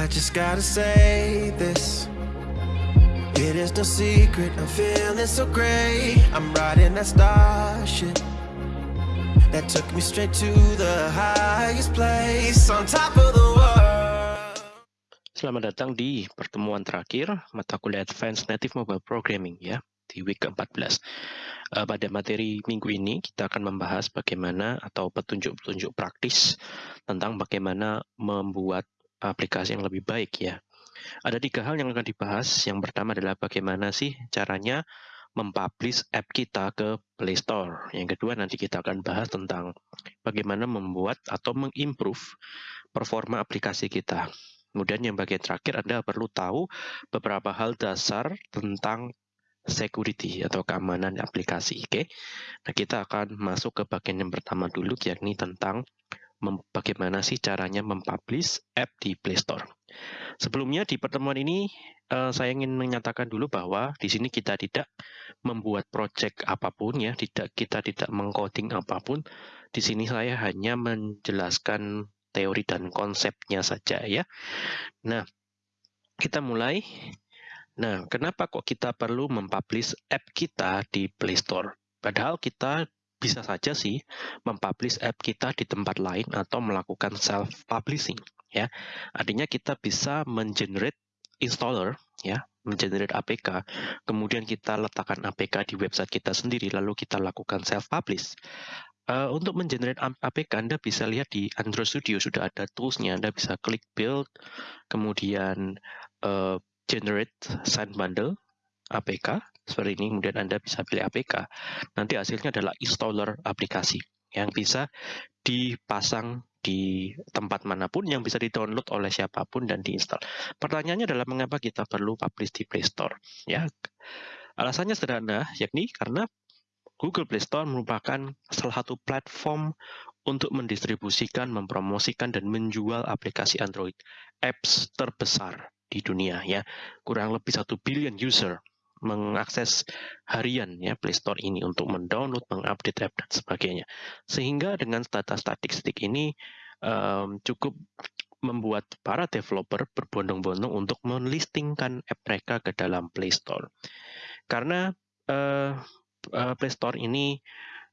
I just gotta say this. It is no secret, I'm feeling so great. I'm riding that starship that took me straight to the highest place on top of the world. Selamat datang di pertemuan terakhir mata kuliah Advanced Native Mobile Programming ya di week ke-14. Uh, pada materi minggu ini kita akan membahas bagaimana atau petunjuk-petunjuk praktis tentang bagaimana membuat aplikasi yang lebih baik ya. Ada tiga hal yang akan dibahas. Yang pertama adalah bagaimana sih caranya mempublish app kita ke Play Store. Yang kedua nanti kita akan bahas tentang bagaimana membuat atau mengimprove performa aplikasi kita. Kemudian yang bagian terakhir Anda perlu tahu beberapa hal dasar tentang security atau keamanan aplikasi. Oke, okay? nah kita akan masuk ke bagian yang pertama dulu, yakni tentang bagaimana sih caranya mempublish app di Play Store. Sebelumnya di pertemuan ini uh, saya ingin menyatakan dulu bahwa di sini kita tidak membuat project apa pun ya, tidak kita tidak mengcoding apa pun. Di sini saya hanya menjelaskan teori dan konsepnya saja ya. Nah, kita mulai. Nah, kenapa kok kita perlu mempublish app kita di Play Store? Padahal kita bisa saja sih mempublish app kita di tempat lain atau melakukan self publishing ya. Artinya kita bisa mengenerate installer ya, mengenerate APK, kemudian kita letakkan APK di website kita sendiri lalu kita lakukan self publish. Uh, untuk mengenerate APK Anda bisa lihat di Android Studio sudah ada toolsnya Anda bisa klik build kemudian uh, generate sign bundle APK seperti ini, kemudian Anda bisa pilih APK. Nanti hasilnya adalah installer aplikasi yang bisa dipasang di tempat mana pun yang bisa di-download oleh siapa pun dan diinstal. Pertanyaannya adalah mengapa kita perlu publish di Play Store? Ya, alasannya sederhana, yakni karena Google Play Store merupakan salah satu platform untuk mendistribusikan, mempromosikan, dan menjual aplikasi Android apps terbesar di dunia ya kurang lebih satu billion user mengakses harian ya Play Store ini untuk mendownload, mengupdate app dan sebagainya. Sehingga dengan data statistik ini um, cukup membuat para developer berbondong-bondong untuk melistingkan app mereka ke dalam Play Store. Karena uh, uh, Play Store ini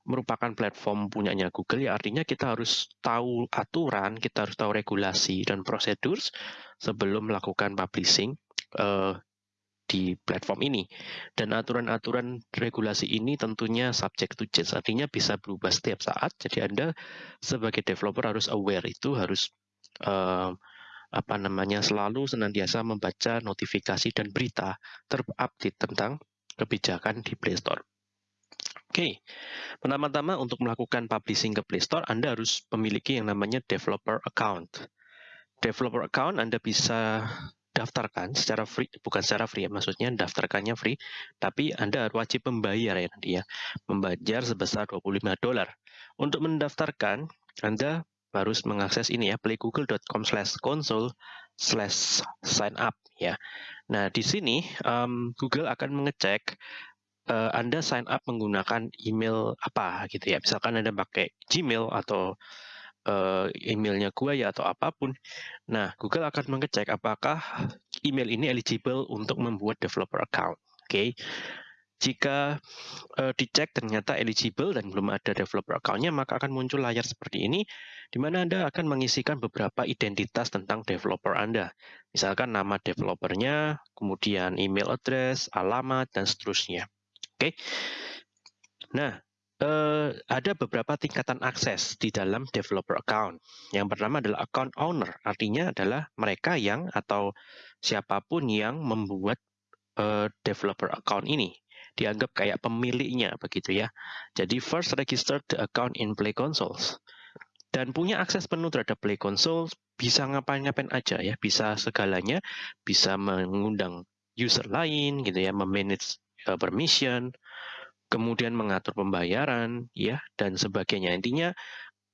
merupakan platform punyanya Google ya artinya kita harus tahu aturan, kita harus tahu regulasi dan prosedur sebelum melakukan publishing uh, di platform ini. Dan aturan-aturan regulasi ini tentunya subject to change, artinya bisa berubah setiap saat. Jadi Anda sebagai developer harus aware itu, harus uh, apa namanya selalu senantiasa membaca notifikasi dan berita terupdate tentang kebijakan di Play Store. Oke, okay. pertama-tama untuk melakukan publishing ke Play Store, Anda harus memiliki yang namanya developer account. Developer account Anda bisa daftarkan secara free, bukan secara free ya, maksudnya daftarkannya free, tapi Anda wajib membayar ya nanti ya, membayar sebesar 25 dolar. Untuk mendaftarkan, Anda harus mengakses ini ya, playgoogle.com slash console slash sign up ya. Nah, di sini um, Google akan mengecek uh, Anda sign up menggunakan email apa gitu ya. Misalkan Anda pakai Gmail atau uh, emailnya gua ya atau apa pun. Nah, Google akan mengecek apakah email ini eligible untuk membuat developer account. Oke. Okay. Jika uh, dicek ternyata eligible dan belum ada developer account-nya, maka akan muncul layar seperti ini, di mana Anda akan mengisikan beberapa identitas tentang developer Anda. Misalkan nama developernya, kemudian email address, alamat, dan seterusnya. Oke. Okay. Nah, uh, ada beberapa tingkatan akses di dalam developer account. Yang pertama adalah account owner, artinya adalah mereka yang atau siapa pun yang membuat uh, developer account ini dianggap kayak pemiliknya begitu ya. Jadi first register the account in Play Consoles dan punya akses penuh terhadap Play Console bisa ngapain-ngapain aja ya, bisa segalanya, bisa mengundang user lain gitu ya, memanage uh, permission, kemudian mengatur pembayaran, ya, dan sebagainya. Intinya,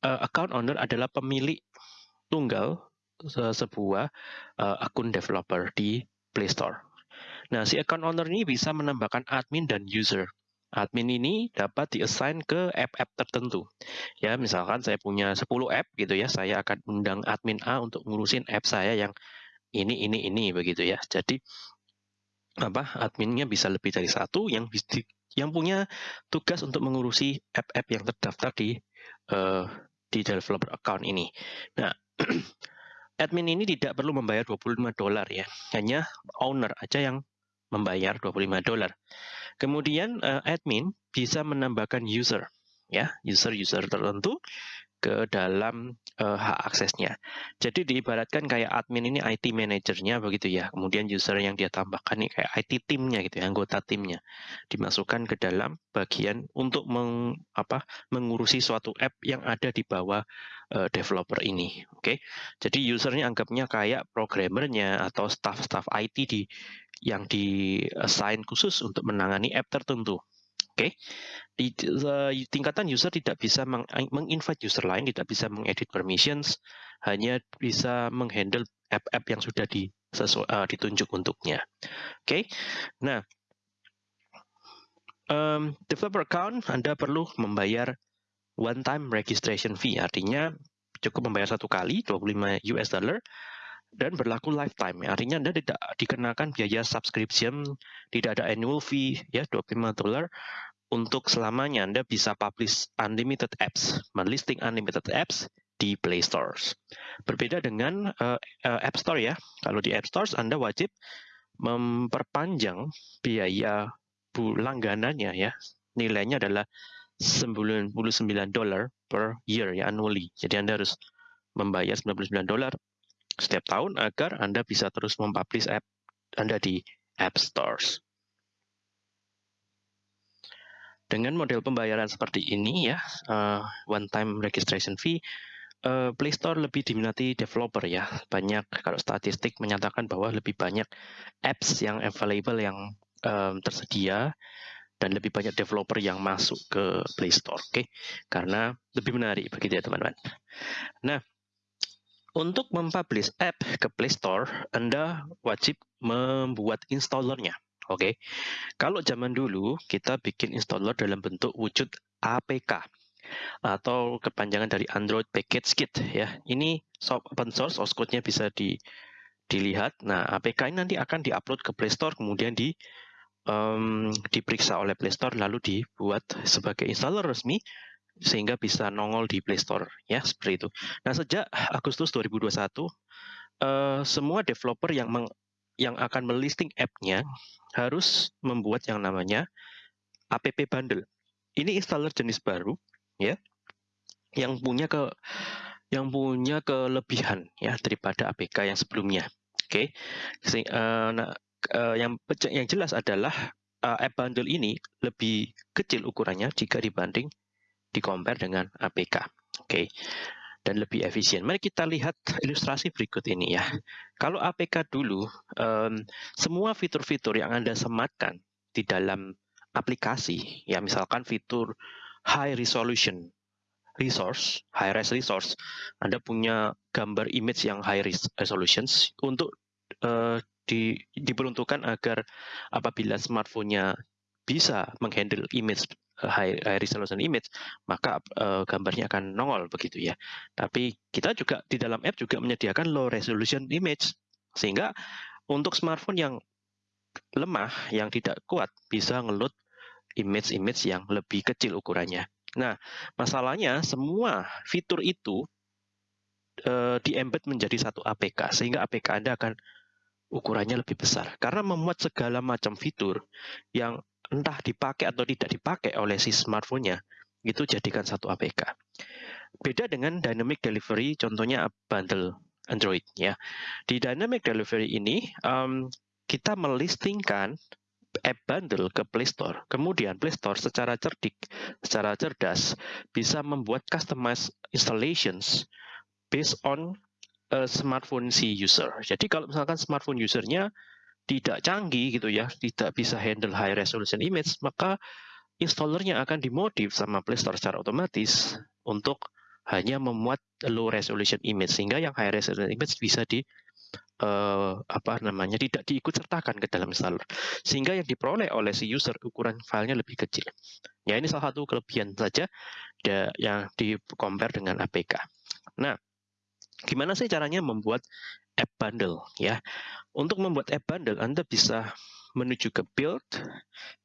uh, account owner adalah pemilik tunggal se sebuah uh, akun developer di Play Store. Nah, si account owner ini bisa menambahkan admin dan user. Admin ini dapat diassign ke app-app tertentu. Ya, misalkan saya punya 10 app gitu ya, saya akan undang admin A untuk ngurusin app saya yang ini, ini, ini begitu ya. Jadi apa adminnya bisa lebih dari satu yang yang punya tugas untuk mengurusi app-app yang terdaftar di uh, di developer account ini. Nah, admin ini tidak perlu membayar 25 dolar ya, hanya owner aja yang membayar 25 dolar. Kemudian uh, admin bisa menambahkan user ya, user-user tertentu ke dalam uh, hak aksesnya. Jadi diibaratkan kayak admin ini IT manajernya begitu ya. Kemudian user yang dia tambahkan ini kayak IT timnya gitu ya, anggota timnya. Dimasukkan ke dalam bagian untuk meng, apa, mengurusi suatu app yang ada di bawah uh, developer ini. Oke. Okay? Jadi usernya anggapnya kayak programmernya atau staff-staff IT di yang di assign khusus untuk menangani app tertentu. Oke, okay. di uh, tingkatan user tidak bisa menginvite user lain, tidak bisa mengedit permissions, hanya bisa menghandle app-app yang sudah di, uh, ditunjuk untuknya. Oke, okay. nah um, developer account Anda perlu membayar one time registration fee, artinya cukup membayar satu kali 25 US dollar dan berlaku lifetime. Artinya Anda tidak dikenakan biaya subscription, tidak ada annual fee ya 25 dolar untuk selamanya Anda bisa publish unlimited apps, melisting unlimited apps di Play Stores. Berbeda dengan uh, uh, App Store ya. Kalau di App Stores Anda wajib memperpanjang biaya langganannya ya. Nilainya adalah 99 dolar per year ya annually. Jadi Anda harus membayar 99 dolar setiap tahun agar Anda bisa terus mempublish app Anda di App Stores. Dengan model pembayaran seperti ini ya, uh, one time registration fee, uh, Play Store lebih diminati developer ya. Banyak kalau statistik menyatakan bahwa lebih banyak apps yang available yang um, tersedia dan lebih banyak developer yang masuk ke Play Store, oke? Okay? Karena lebih menarik begitu ya teman-teman. Nah, untuk mempublish app ke Play Store, Anda wajib membuat installernya. Oke, okay. kalau zaman dulu kita bikin installer dalam bentuk wujud APK atau kepanjangan dari Android Package Kit ya. Ini open source, source code-nya bisa di, dilihat. Nah, APK ini nanti akan diupload ke Play Store, kemudian di um, diperiksa oleh Play Store, lalu dibuat sebagai installer resmi sehingga bisa nongol di Play Store ya seperti itu. Nah sejak Agustus 2021 uh, eh, semua developer yang meng, yang akan melisting app-nya harus membuat yang namanya app bundle. Ini installer jenis baru ya yang punya ke yang punya kelebihan ya daripada APK yang sebelumnya. Oke. Okay. Uh, eh, nah, uh, yang yang jelas adalah uh, app bundle ini lebih kecil ukurannya jika dibanding di compare dengan APK. Oke. Okay. Dan lebih efisien. Mari kita lihat ilustrasi berikut ini ya. Kalau APK dulu, um, semua fitur-fitur yang Anda sematkan di dalam aplikasi, ya misalkan fitur high resolution resource, high res resource, Anda punya gambar image yang high resolutions untuk uh, di, diperuntukkan agar apabila smartphone-nya bisa menghandle image high, high resolution image, maka uh, gambarnya akan nongol begitu ya. Tapi kita juga di dalam app juga menyediakan low resolution image sehingga untuk smartphone yang lemah, yang tidak kuat bisa ngeload image-image yang lebih kecil ukurannya. Nah, masalahnya semua fitur itu uh, di-embed menjadi satu APK sehingga APK Anda akan ukurannya lebih besar karena memuat segala macam fitur yang entah dipakai atau tidak dipakai oleh si smartphone-nya, itu jadikan satu APK. Beda dengan dynamic delivery, contohnya bundle Android ya. Di dynamic delivery ini um, kita melistingkan app bundle ke Play Store. Kemudian Play Store secara cerdik, secara cerdas bisa membuat customized installations based on a smartphone si user. Jadi kalau misalkan smartphone usernya tidak canggih gitu ya, tidak bisa handle high resolution image, maka installernya akan dimodif sama Play Store secara otomatis untuk hanya memuat low resolution image sehingga yang high resolution image bisa di uh, apa namanya tidak diikut sertakan ke dalam installer sehingga yang diperoleh oleh si user ukuran filenya lebih kecil. Ya ini salah satu kelebihan saja yang di compare dengan APK. Nah, gimana sih caranya membuat app bundle ya. Untuk membuat app bundle Anda bisa menuju ke build,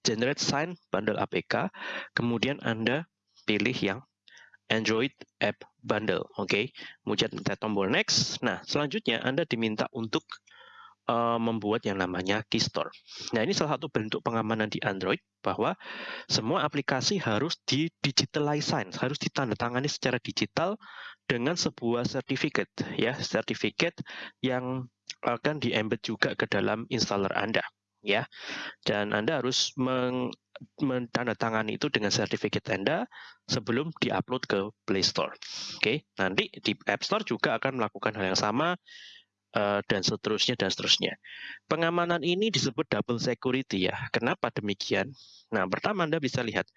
generate sign bundle APK, kemudian Anda pilih yang Android App Bundle. Oke, okay? kemudian tekan tombol next. Nah, selanjutnya Anda diminta untuk uh, membuat yang namanya Keystore. Nah, ini salah satu bentuk pengamanan di Android bahwa semua aplikasi harus di digitalize, harus ditandatangani secara digital dengan sebuah sertifikat ya, sertifikat yang akan di-embed juga ke dalam installer Anda ya. Dan Anda harus meng menandatangani itu dengan sertifikat Anda sebelum diupload ke Play Store. Oke, okay? nanti di App Store juga akan melakukan hal yang sama dan seterusnya dan seterusnya. Pengamanan ini disebut double security ya. Kenapa demikian? Nah, pertama Anda bisa lihat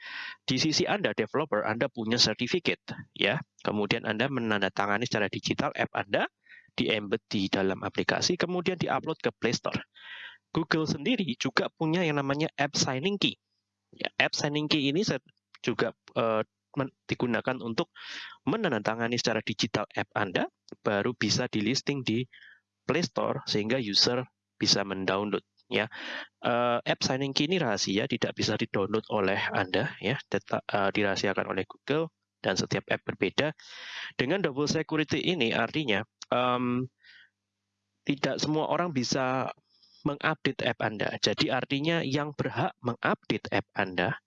di sisi Anda developer Anda punya sertifikat ya. Kemudian Anda menandatangani secara digital app Anda di embed di dalam aplikasi kemudian diupload ke Play Store. Google sendiri juga punya yang namanya app signing key Ya, app signing key ini juga uh, digunakan untuk menandatangani secara digital app Anda, baru bisa di listing di Play Store sehingga user bisa mendownload. Ya, uh, app signing key ini rahasia, tidak bisa didownload oleh Anda, ya, tetap uh, dirahasiakan oleh Google dan setiap app berbeda. Dengan double security ini artinya um, tidak semua orang bisa mengupdate app Anda. Jadi artinya yang berhak mengupdate app Anda,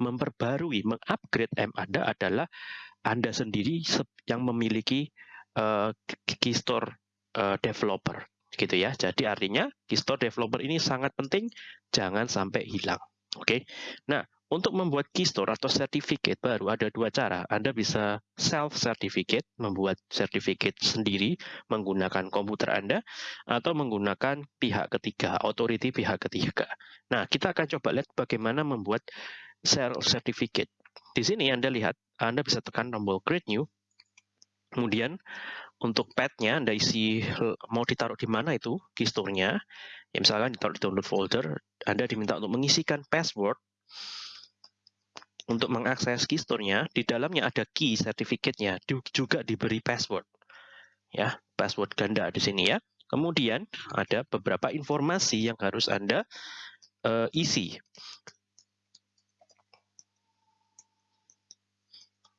memperbarui, mengupgrade app Anda adalah Anda sendiri yang memiliki uh, Keystore uh, developer gitu ya. Jadi artinya Keystore developer ini sangat penting, jangan sampai hilang. Oke. Okay? Nah, untuk membuat keystore atau sertifikat baru ada dua cara. Anda bisa self-certificate, membuat sertifikat sendiri menggunakan komputer Anda, atau menggunakan pihak ketiga, authority pihak ketiga. Nah, kita akan coba lihat bagaimana membuat self-certificate. Di sini Anda lihat, Anda bisa tekan tombol create new, kemudian untuk path-nya Anda isi mau ditaruh di mana itu keystore-nya. Ya, misalkan ditaruh di download folder, Anda diminta untuk mengisikan password untuk mengakses keystore-nya, di dalamnya ada key sertifikatnya, juga diberi password. Ya, password ganda di sini ya. Kemudian ada beberapa informasi yang harus Anda uh, isi.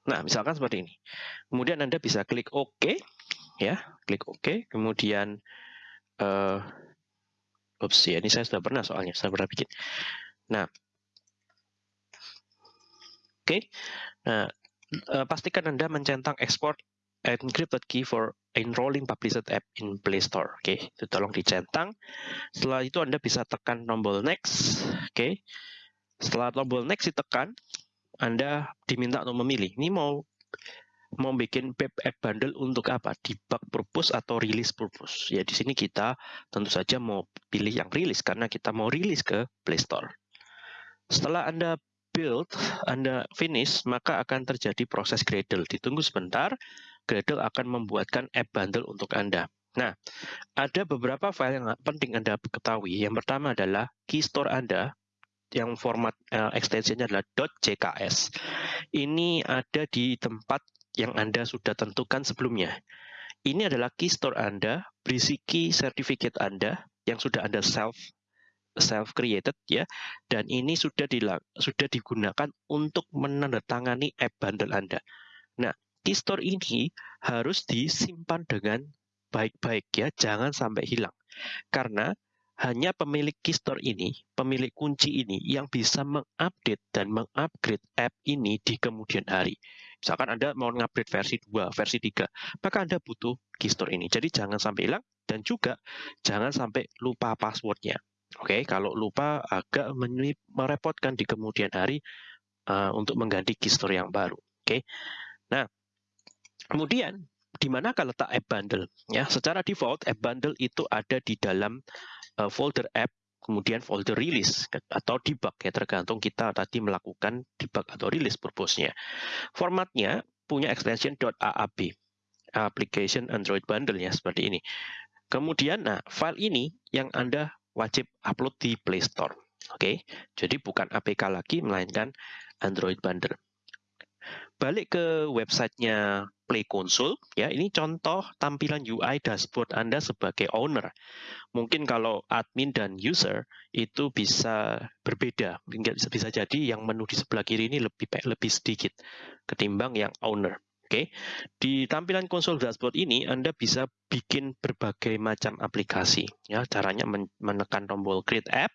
Nah, misalkan seperti ini. Kemudian Anda bisa klik OK, ya, klik OK. Kemudian, uh, ups ya, ini saya sudah pernah soalnya, saya pernah bikin. Nah, Oke, nah uh, pastikan Anda mencentang export encrypted key for enrolling published app in Play Store. Oke, okay. itu tolong dicentang. Setelah itu Anda bisa tekan tombol next. Oke, okay. setelah tombol next ditekan, Anda diminta untuk memilih. Ini mau mau bikin web app bundle untuk apa? Debug purpose atau release purpose. Ya di sini kita tentu saja mau pilih yang release karena kita mau rilis ke Play Store. Setelah Anda build, Anda finish, maka akan terjadi proses Gradle. Ditunggu sebentar, Gradle akan membuatkan app bundle untuk Anda. Nah, ada beberapa file yang penting Anda ketahui. Yang pertama adalah keystore Anda, yang format uh, extensionnya adalah .jks. Ini ada di tempat yang Anda sudah tentukan sebelumnya. Ini adalah keystore Anda, berisi key certificate Anda yang sudah Anda self self created ya dan ini sudah dilang, sudah digunakan untuk menandatangani app bundle Anda. Nah, keystore ini harus disimpan dengan baik-baik ya, jangan sampai hilang. Karena hanya pemilik keystore ini, pemilik kunci ini yang bisa mengupdate dan mengupgrade app ini di kemudian hari. Misalkan Anda mau mengupgrade versi 2, versi 3, maka Anda butuh keystore ini. Jadi jangan sampai hilang dan juga jangan sampai lupa passwordnya. Oke, kalau lupa agak merepotkan di kemudian hari uh, untuk mengganti keystore yang baru. Oke. Nah, kemudian di manakah letak app bundle? Ya, secara default app bundle itu ada di dalam uh, folder app kemudian folder release atau debug ya tergantung kita tadi melakukan debug atau release purpose-nya. Formatnya punya extension .aab application Android bundle ya seperti ini. Kemudian nah file ini yang Anda wajib upload di Play Store. Oke, jadi bukan APK lagi, melainkan Android Bundle. Balik ke websitenya Play Console, ya ini contoh tampilan UI dashboard Anda sebagai owner. Mungkin kalau admin dan user itu bisa berbeda, bisa, bisa jadi yang menu di sebelah kiri ini lebih lebih sedikit ketimbang yang owner. Oke, di tampilan konsol dashboard ini Anda bisa bikin berbagai macam aplikasi. Ya, caranya menekan tombol Create App,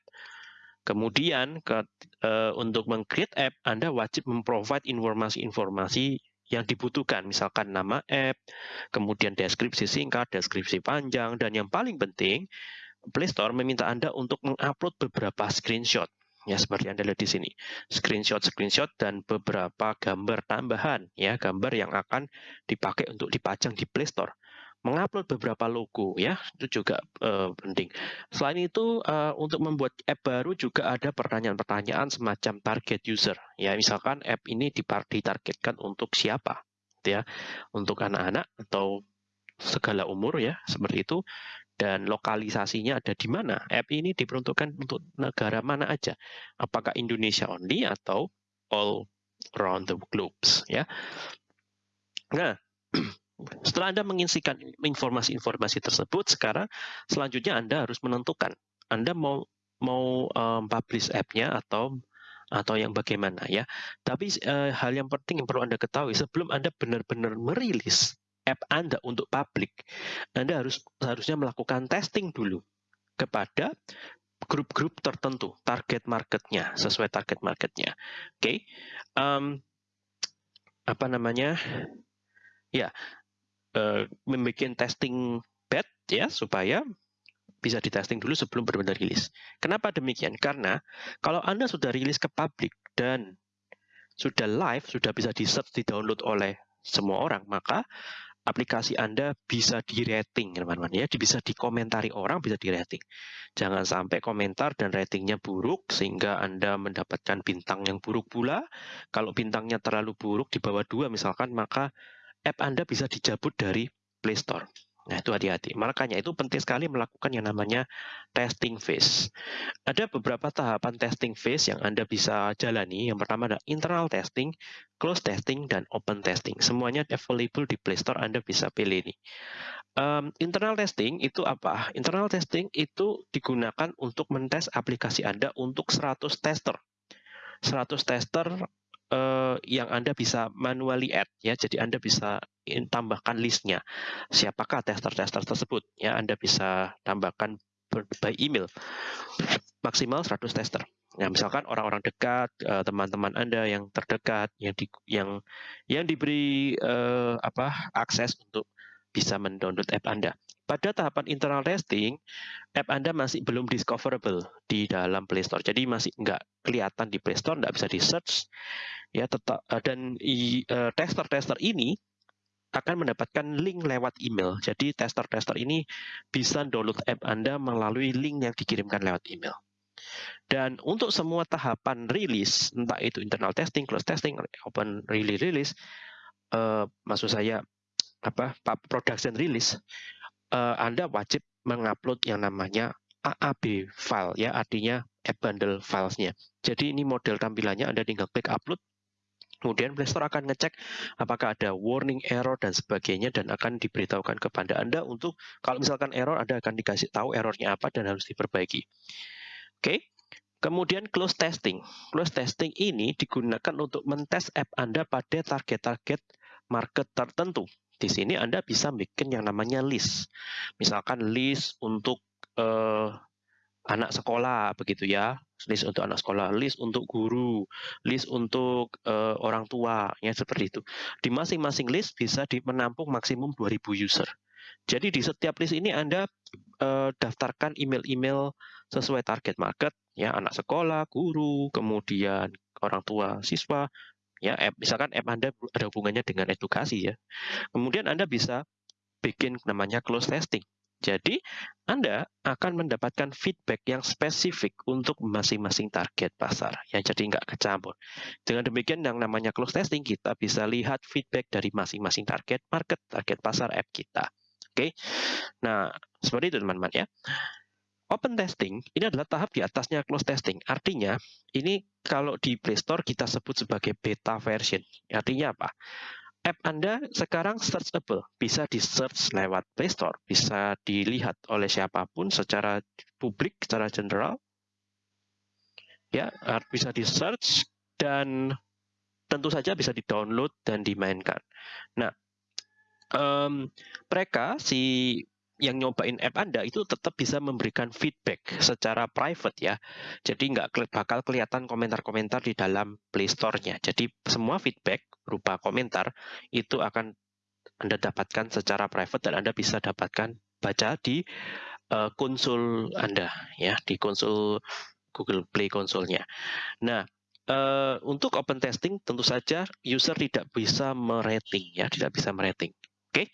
Kemudian ke, uh, untuk meng-create app, Anda wajib memprovide informasi-informasi yang dibutuhkan, misalkan nama app, kemudian deskripsi singkat, deskripsi panjang, dan yang paling penting, Play Store meminta Anda untuk mengupload beberapa screenshot. Ya, seperti Anda lihat di sini. Screenshot-screenshot dan beberapa gambar tambahan, ya, gambar yang akan dipakai untuk dipajang di Play Store mengupload beberapa logo ya. Itu juga uh, penting. Selain itu uh, untuk membuat app baru juga ada pertanyaan-pertanyaan semacam target user. Ya misalkan app ini ditargetkan untuk siapa gitu ya. Untuk anak-anak atau segala umur ya seperti itu. Dan lokalisasinya ada di mana? App ini diperuntukkan untuk negara mana aja? Apakah Indonesia only atau all around the globes ya? Nah Setelah Anda mengisikan informasi-informasi tersebut, sekarang selanjutnya Anda harus menentukan Anda mau mau um, publish app-nya atau atau yang bagaimana ya. Tapi uh, hal yang penting yang perlu Anda ketahui sebelum Anda benar-benar merilis app Anda untuk publik, Anda harus harusnya melakukan testing dulu kepada grup-grup tertentu, target marketnya sesuai target marketnya. Oke, okay. um, apa namanya? Ya, uh, membuat testing bed ya supaya bisa di testing dulu sebelum benar-benar rilis. Kenapa demikian? Karena kalau Anda sudah rilis ke publik dan sudah live, sudah bisa di-search, di-download oleh semua orang, maka aplikasi Anda bisa di-rating, teman-teman ya, bisa dikomentari orang, bisa di-rating. Jangan sampai komentar dan ratingnya buruk sehingga Anda mendapatkan bintang yang buruk pula. Kalau bintangnya terlalu buruk di bawah dua misalkan, maka app Anda bisa dicabut dari Play Store. Nah, itu hati-hati. Makanya itu penting sekali melakukan yang namanya testing phase. Ada beberapa tahapan testing phase yang Anda bisa jalani. Yang pertama adalah internal testing, close testing, dan open testing. Semuanya available di Play Store, Anda bisa pilih ini. Um, internal testing itu apa? Internal testing itu digunakan untuk mentes aplikasi Anda untuk 100 tester. 100 tester uh, yang Anda bisa manually add ya. Jadi Anda bisa tambahkan listnya. Siapakah tester-tester tersebut? Ya, Anda bisa tambahkan by email. Maksimal 100 tester. Ya, misalkan orang-orang dekat, eh, teman-teman Anda yang terdekat, yang di, yang yang diberi uh, apa akses untuk bisa mendownload app Anda. Pada tahapan internal testing, app Anda masih belum discoverable di dalam Play Store. Jadi masih nggak kelihatan di Play Store, nggak bisa di search. Ya, tetap eh, dan eh, tester-tester ini akan mendapatkan link lewat email. Jadi tester-tester ini bisa download app Anda melalui link yang dikirimkan lewat email. Dan untuk semua tahapan rilis, entah itu internal testing, close testing, open release release, uh, maksud saya apa production release uh, Anda wajib mengupload yang namanya AAB file ya artinya app bundle filesnya. Jadi ini model tampilannya Anda tinggal klik upload Kemudian Play Store akan ngecek apakah ada warning error dan sebagainya dan akan diberitahukan kepada Anda untuk kalau misalkan error Anda akan dikasih tahu errornya apa dan harus diperbaiki. Oke. Kemudian close testing. Close testing ini digunakan untuk mentes app Anda pada target-target market tertentu. Di sini Anda bisa bikin yang namanya list. Misalkan list untuk uh, anak sekolah begitu ya. List untuk anak sekolah list untuk guru list untuk uh, orang tua ya seperti itu. Di masing-masing list bisa menampung maksimum 2000 user. Jadi di setiap list ini anda uh, daftarkan email-email sesuai target market ya anak sekolah guru kemudian orang tua siswa ya app misalkan app anda ada hubungannya dengan edukasi ya kemudian anda bisa bikin namanya close testing jadi, Anda akan mendapatkan feedback yang spesifik untuk masing-masing target pasar. Ya, jadi nggak kecampur. Dengan demikian, yang namanya close testing, kita bisa lihat feedback dari masing-masing target market, target pasar app kita. Oke, nah seperti itu teman-teman ya. Open testing ini adalah tahap di atasnya close testing. Artinya, ini kalau di Play Store kita sebut sebagai beta version. Artinya apa? App Anda sekarang searchable, bisa di-search lewat Play Store, bisa dilihat oleh siapa pun secara publik, secara general. Ya, bisa di-search dan tentu saja bisa di-download dan dimainkan. Nah, um, mereka si yang nyobain app Anda itu tetap bisa memberikan feedback secara private ya. Jadi nggak bakal kelihatan komentar-komentar di dalam Play Store-nya. Jadi semua feedback berupa komentar itu akan Anda dapatkan secara private dan Anda bisa dapatkan baca di uh, konsul Anda ya, di konsul Google Play konsolnya. Nah, uh, untuk open testing tentu saja user tidak bisa merating ya, tidak bisa merating. Oke. Okay?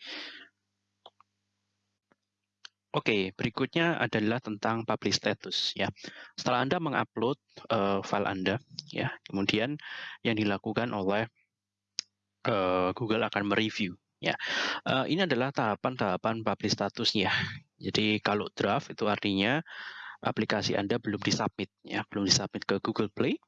Oke, berikutnya adalah tentang publish status ya. Setelah Anda mengupload uh, file Anda ya, kemudian yang dilakukan oleh uh, Google akan mereview ya. Uh, ini adalah tahapan-tahapan publish statusnya. Jadi kalau draft itu artinya aplikasi Anda belum disubmit ya, belum disubmit ke Google Play.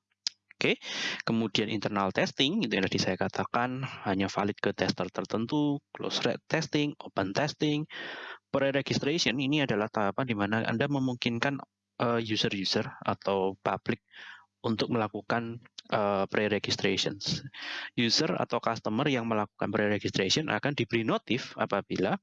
Oke, kemudian internal testing itu yang tadi saya katakan hanya valid ke tester tertentu, close testing, open testing, pre-registration ini adalah tahapan di mana Anda memungkinkan eh, user-user atau public untuk melakukan uh, pre-registrations. User atau customer yang melakukan pre-registration akan diberi notif apabila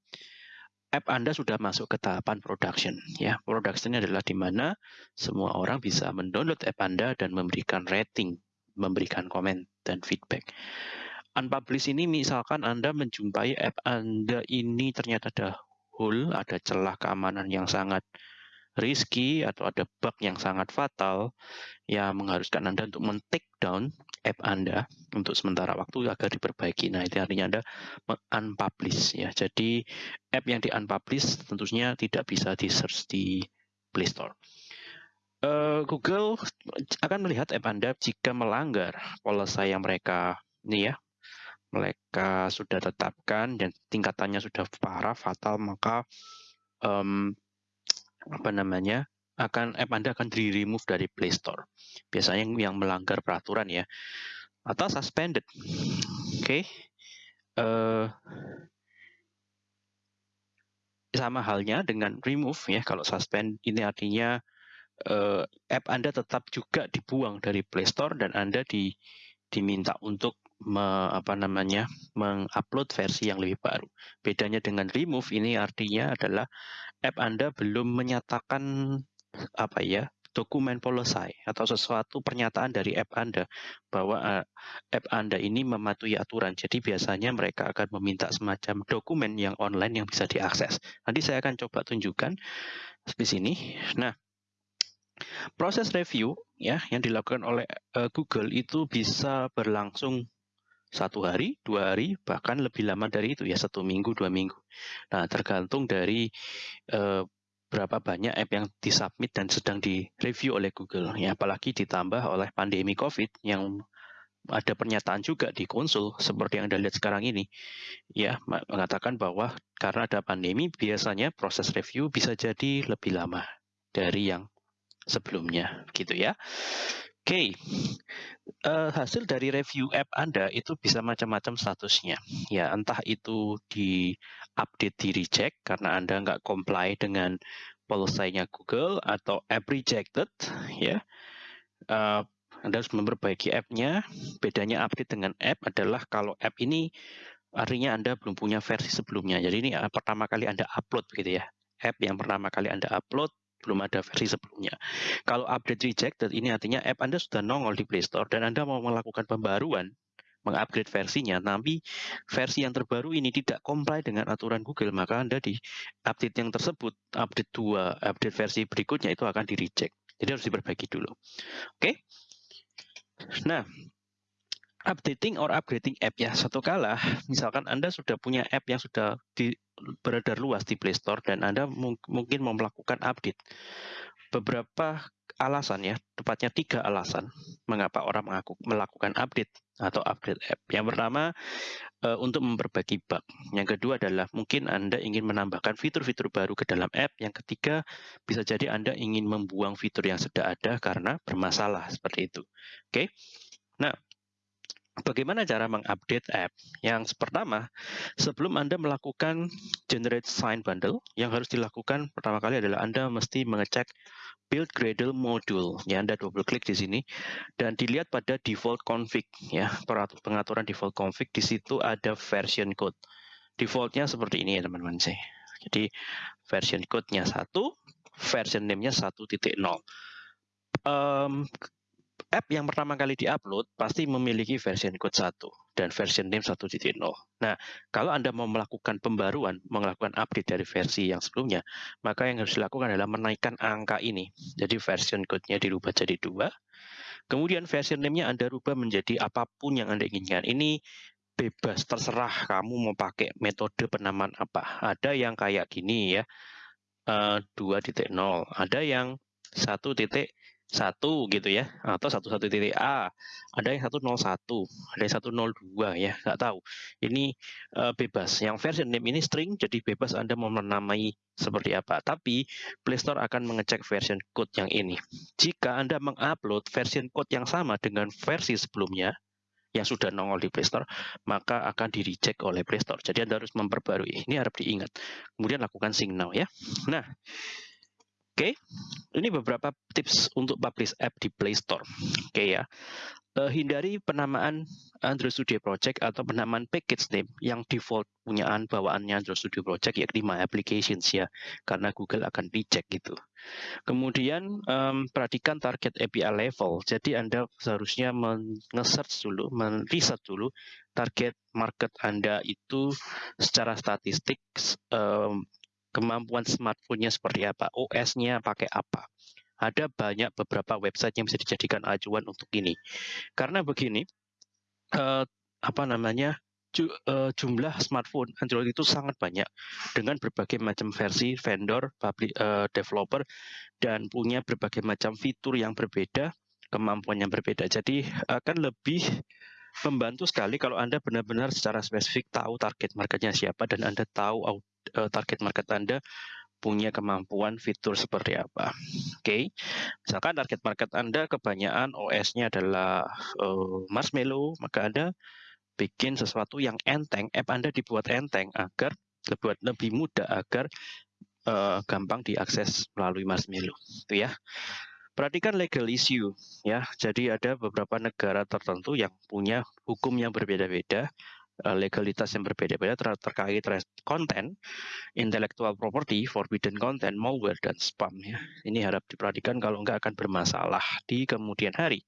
app Anda sudah masuk ke tahapan production. Ya, production adalah di mana semua orang bisa mendownload app Anda dan memberikan rating, memberikan komen dan feedback. Unpublish ini misalkan Anda menjumpai app Anda ini ternyata ada hole, ada celah keamanan yang sangat risky atau ada bug yang sangat fatal yang mengharuskan Anda untuk men-take down app Anda untuk sementara waktu agar diperbaiki. Nah, itu artinya Anda unpublish ya. Jadi app yang di-unpublish tentunya tidak bisa di-search di Play Store. Uh, Google akan melihat app Anda jika melanggar policy yang mereka ini ya mereka sudah tetapkan dan tingkatannya sudah parah fatal maka um, apa namanya akan app Anda akan di remove dari Play Store. Biasanya yang, yang melanggar peraturan ya atau suspended. Oke. Okay. Uh, eh, sama halnya dengan remove ya. Kalau suspend ini artinya uh, app Anda tetap juga dibuang dari Play Store dan Anda di diminta untuk me, apa namanya mengupload versi yang lebih baru. Bedanya dengan remove ini artinya adalah app Anda belum menyatakan apa ya dokumen policy atau sesuatu pernyataan dari app Anda bahwa uh, app Anda ini mematuhi aturan. Jadi biasanya mereka akan meminta semacam dokumen yang online yang bisa diakses. Nanti saya akan coba tunjukkan di sini. Nah, proses review ya yang dilakukan oleh uh, Google itu bisa berlangsung satu hari, dua hari, bahkan lebih lama dari itu ya satu minggu, dua minggu. Nah tergantung dari eh, berapa banyak app yang disubmit dan sedang direview oleh Google. Ya apalagi ditambah oleh pandemi COVID yang ada pernyataan juga di konsul seperti yang Anda lihat sekarang ini. Ya, mengatakan bahwa karena ada pandemi biasanya proses review bisa jadi lebih lama dari yang sebelumnya gitu ya. Oke, uh, hasil dari review app Anda itu bisa macam-macam statusnya. Ya, entah itu di update di reject karena Anda nggak comply dengan policy-nya Google atau app rejected, ya. Uh, anda harus memperbaiki app-nya. Bedanya update dengan app adalah kalau app ini artinya Anda belum punya versi sebelumnya. Jadi ini uh, pertama kali Anda upload gitu ya. App yang pertama kali Anda upload belum ada versi sebelumnya. Kalau update rejected ini artinya app Anda sudah nongol di Play Store dan Anda mau melakukan pembaruan, mengupgrade versinya, tapi versi yang terbaru ini tidak comply dengan aturan Google, maka Anda di update yang tersebut, update 2, update versi berikutnya itu akan di reject. Jadi harus diperbaiki dulu. Oke? Okay? Nah, updating or upgrading app ya satu kala misalkan Anda sudah punya app yang sudah di, beredar luas di Play Store dan Anda mung mungkin mau melakukan update beberapa alasan ya, tepatnya tiga alasan mengapa orang mengaku, melakukan update atau upgrade app. Yang pertama uh, untuk memperbaiki bug. Yang kedua adalah mungkin Anda ingin menambahkan fitur-fitur baru ke dalam app. Yang ketiga bisa jadi Anda ingin membuang fitur yang sudah ada karena bermasalah seperti itu. Oke. Okay? Nah, Bagaimana cara mengupdate app? Yang pertama, sebelum Anda melakukan generate sign bundle, yang harus dilakukan pertama kali adalah Anda mesti mengecek build Gradle module. Ya, Anda double klik di sini dan dilihat pada default config ya, pengaturan default config di situ ada version code. Defaultnya seperti ini ya teman-teman sih. Jadi version code-nya satu, version name-nya 1.0. Um, app yang pertama kali diupload pasti memiliki version code 1 dan version name 1.0. Nah, kalau Anda mau melakukan pembaruan, melakukan update dari versi yang sebelumnya, maka yang harus dilakukan adalah menaikkan angka ini. Jadi version code-nya dirubah jadi 2. Kemudian version name-nya Anda rubah menjadi apa pun yang Anda inginkan. Ini bebas, terserah kamu mau pakai metode penamaan apa. Ada yang kayak gini ya, uh, eh, 2.0. Ada yang 1.0 satu gitu ya atau satu satu titik A. Ada yang satu nol satu ada yang satu nol dua ya nggak tahu. Ini uh, bebas. Yang version name ini string jadi bebas anda mau menamai seperti apa. Tapi Playstore akan mengecek version code yang ini. Jika anda mengupload version code yang sama dengan versi sebelumnya yang sudah nongol di Playstore maka akan di reject oleh Playstore jadi anda harus memperbarui. Ini harap diingat. Kemudian lakukan sync now ya. Nah Oke, ini beberapa tips untuk publish app di Play Store. Oke ya, uh, hindari penamaan Android Studio Project atau penamaan package name yang default punyaan bawaannya Android Studio Project yakni My Applications ya, karena Google akan dicek gitu. Kemudian um, perhatikan target API level. Jadi Anda seharusnya men-search dulu, men-research dulu target market Anda itu secara statistik um, kemampuan smartphone-nya seperti apa, OS-nya pakai apa. Ada banyak beberapa website yang bisa dijadikan acuan untuk ini. Karena begini, uh, apa namanya, ju, uh, jumlah smartphone Android itu sangat banyak dengan berbagai macam versi vendor, public, uh, developer, dan punya berbagai macam fitur yang berbeda, kemampuan yang berbeda. Jadi akan lebih membantu sekali kalau Anda benar-benar secara spesifik tahu target marketnya siapa dan Anda tahu uh, target market Anda punya kemampuan fitur seperti apa. Oke, okay. misalkan target market Anda kebanyakan OS-nya adalah uh, Marshmallow, maka Anda bikin sesuatu yang enteng, app Anda dibuat enteng agar lebih, lebih mudah agar uh, gampang diakses melalui Marshmallow, itu ya. Perhatikan legal issue ya. Jadi ada beberapa negara tertentu yang punya hukum yang berbeda-beda legalitas yang berbeda-beda ter terkait konten, intellectual property, forbidden content, malware, dan spam. Ya. Ini harap diperhatikan kalau nggak akan bermasalah di kemudian hari.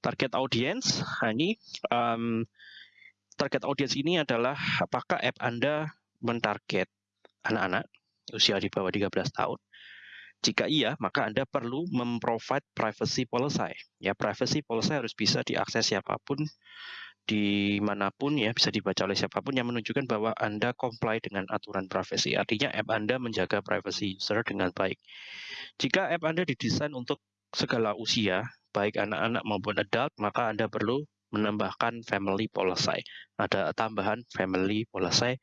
Target audience, nah ini um, target audience ini adalah apakah app Anda mentarget anak-anak usia di bawah 13 tahun. Jika iya, maka Anda perlu memprovide privacy policy. Ya, privacy policy harus bisa diakses siapa pun di mana pun ya bisa dibaca oleh siapa pun yang menunjukkan bahwa Anda comply dengan aturan privasi. Artinya app Anda menjaga privacy user dengan baik. Jika app Anda didesain untuk segala usia, baik anak-anak maupun adult, maka Anda perlu menambahkan family policy. Ada tambahan family policy